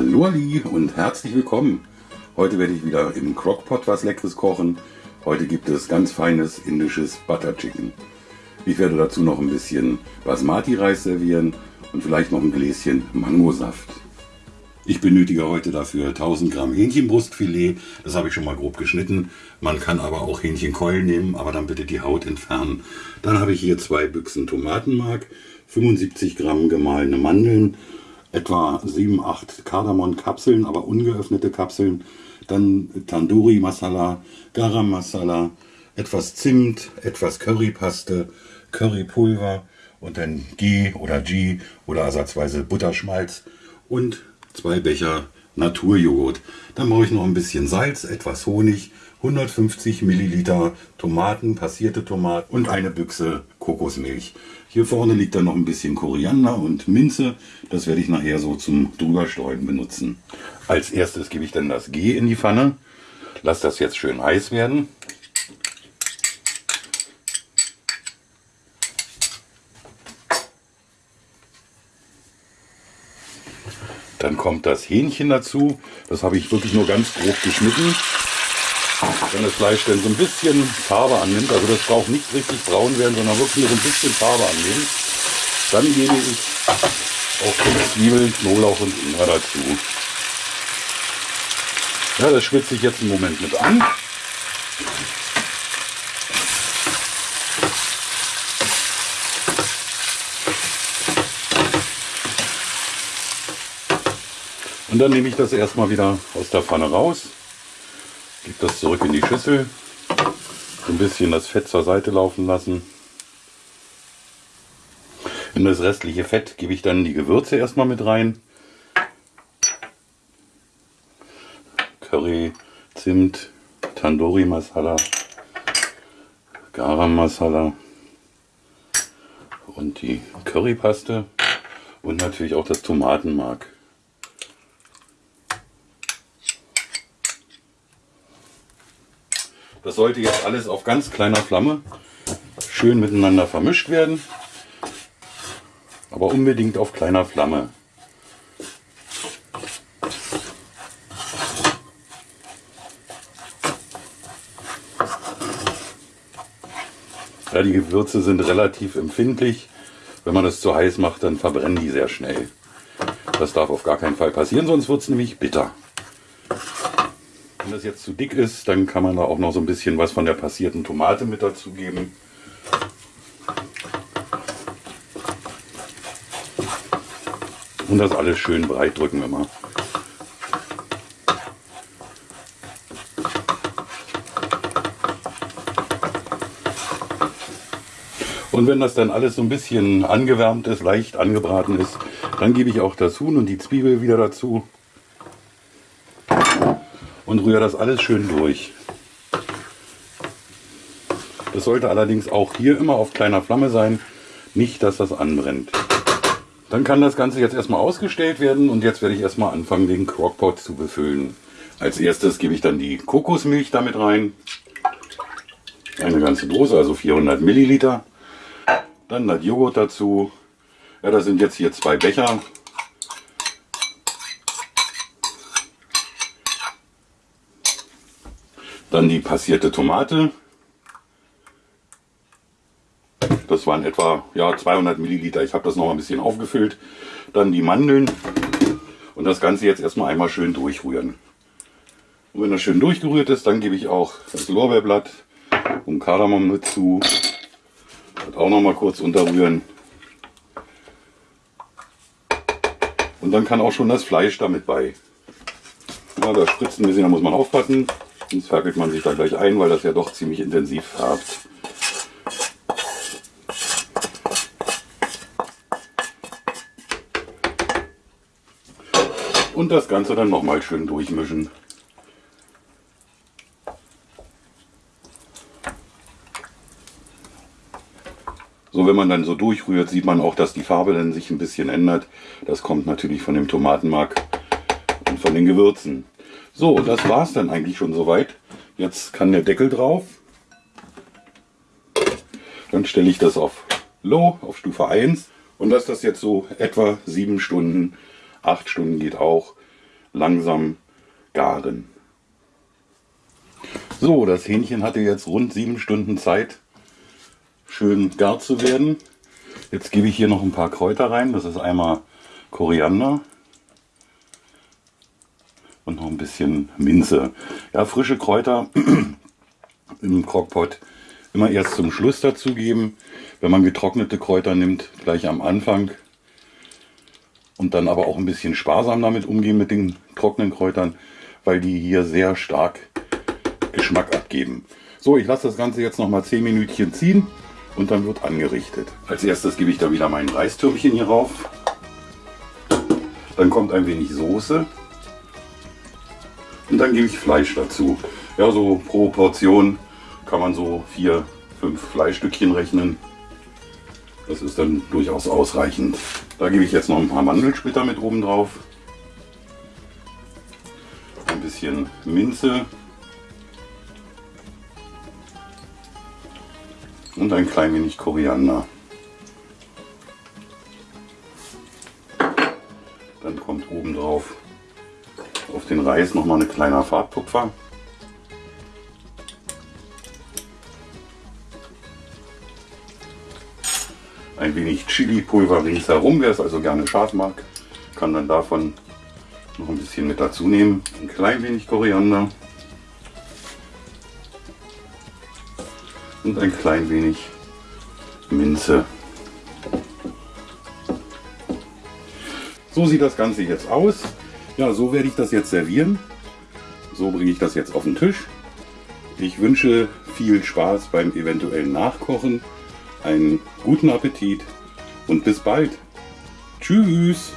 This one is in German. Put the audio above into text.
Hallo Ali und herzlich willkommen. Heute werde ich wieder im Crockpot was Leckeres kochen. Heute gibt es ganz feines indisches Butter Chicken. Ich werde dazu noch ein bisschen Basmati-Reis servieren und vielleicht noch ein Gläschen Mangosaft. Ich benötige heute dafür 1000 Gramm Hähnchenbrustfilet. Das habe ich schon mal grob geschnitten. Man kann aber auch Hähnchenkeulen nehmen, aber dann bitte die Haut entfernen. Dann habe ich hier zwei Büchsen Tomatenmark, 75 Gramm gemahlene Mandeln, etwa 7, 8 Kardamom-Kapseln, aber ungeöffnete Kapseln. Dann Tandoori Masala, Garam Masala, etwas Zimt, etwas Currypaste, Currypulver und dann G oder G oder ersatzweise Butterschmalz und zwei Becher Naturjoghurt. Dann brauche ich noch ein bisschen Salz, etwas Honig, 150 Milliliter Tomaten, passierte Tomaten und eine Büchse Kokosmilch. Hier vorne liegt dann noch ein bisschen Koriander und Minze. Das werde ich nachher so zum drüberstreuen benutzen. Als erstes gebe ich dann das G in die Pfanne. Lass das jetzt schön heiß werden. Dann kommt das Hähnchen dazu. Das habe ich wirklich nur ganz grob geschnitten. Wenn das Fleisch dann so ein bisschen Farbe annimmt, also das braucht nicht richtig braun werden, sondern wirklich nur so ein bisschen Farbe annehmen, dann gebe ich auch die Zwiebeln, Knoblauch und Ingwer dazu. Ja, das schwitze ich jetzt einen Moment mit an. Dann nehme ich das erstmal wieder aus der Pfanne raus, gebe das zurück in die Schüssel, ein bisschen das Fett zur Seite laufen lassen. In das restliche Fett gebe ich dann die Gewürze erstmal mit rein. Curry, Zimt, Tandoori Masala, Garam Masala und die Currypaste und natürlich auch das Tomatenmark. Das sollte jetzt alles auf ganz kleiner Flamme schön miteinander vermischt werden. Aber unbedingt auf kleiner Flamme. Ja, die Gewürze sind relativ empfindlich. Wenn man das zu heiß macht, dann verbrennen die sehr schnell. Das darf auf gar keinen Fall passieren, sonst wird es nämlich bitter. Wenn das jetzt zu dick ist, dann kann man da auch noch so ein bisschen was von der passierten Tomate mit dazugeben. Und das alles schön breit drücken immer. Und wenn das dann alles so ein bisschen angewärmt ist, leicht angebraten ist, dann gebe ich auch das Huhn und die Zwiebel wieder dazu und rühre das alles schön durch. Das sollte allerdings auch hier immer auf kleiner Flamme sein, nicht dass das anbrennt. Dann kann das Ganze jetzt erstmal ausgestellt werden und jetzt werde ich erstmal anfangen den Crockpot zu befüllen. Als erstes gebe ich dann die Kokosmilch damit rein. Eine ganze Dose, also 400 Milliliter. Dann das Joghurt dazu. Ja, das sind jetzt hier zwei Becher. Dann die passierte Tomate. Das waren etwa ja, 200 Milliliter. Ich habe das noch ein bisschen aufgefüllt. Dann die Mandeln. Und das Ganze jetzt erstmal einmal schön durchrühren. Und wenn das schön durchgerührt ist, dann gebe ich auch das Lorbeerblatt und Kardamom dazu. Das auch noch mal kurz unterrühren. Und dann kann auch schon das Fleisch damit bei. Ja, da spritzt ein bisschen, da muss man aufpassen. Sonst fackelt man sich da gleich ein, weil das ja doch ziemlich intensiv färbt. Und das Ganze dann nochmal schön durchmischen. So, wenn man dann so durchrührt, sieht man auch, dass die Farbe dann sich ein bisschen ändert. Das kommt natürlich von dem Tomatenmark und von den Gewürzen. So, das war es dann eigentlich schon soweit. Jetzt kann der Deckel drauf. Dann stelle ich das auf Low, auf Stufe 1 und lasse das jetzt so etwa 7 Stunden, 8 Stunden geht auch, langsam garen. So, das Hähnchen hatte jetzt rund sieben Stunden Zeit, schön gar zu werden. Jetzt gebe ich hier noch ein paar Kräuter rein. Das ist einmal Koriander und noch ein bisschen Minze. Ja, frische Kräuter im Crockpot immer erst zum Schluss dazugeben. Wenn man getrocknete Kräuter nimmt, gleich am Anfang. Und dann aber auch ein bisschen sparsam damit umgehen mit den trockenen Kräutern, weil die hier sehr stark Geschmack abgeben. So, ich lasse das Ganze jetzt noch mal 10 Minütchen ziehen und dann wird angerichtet. Als erstes gebe ich da wieder mein Reistürmchen hier rauf. Dann kommt ein wenig Soße. Und dann gebe ich Fleisch dazu. Ja, so pro Portion kann man so vier, fünf Fleischstückchen rechnen. Das ist dann durchaus ausreichend. Da gebe ich jetzt noch ein paar Mandelsplitter mit oben drauf. Ein bisschen Minze. Und ein klein wenig Koriander. Dann kommt oben drauf auf den Reis noch mal ein kleiner Farbtupfer. Ein wenig Chili-Pulver ringsherum, wer es also gerne scharf mag, kann dann davon noch ein bisschen mit dazu nehmen. Ein klein wenig Koriander und ein klein wenig Minze. So sieht das Ganze jetzt aus. Ja, so werde ich das jetzt servieren. So bringe ich das jetzt auf den Tisch. Ich wünsche viel Spaß beim eventuellen Nachkochen, einen guten Appetit und bis bald. Tschüss!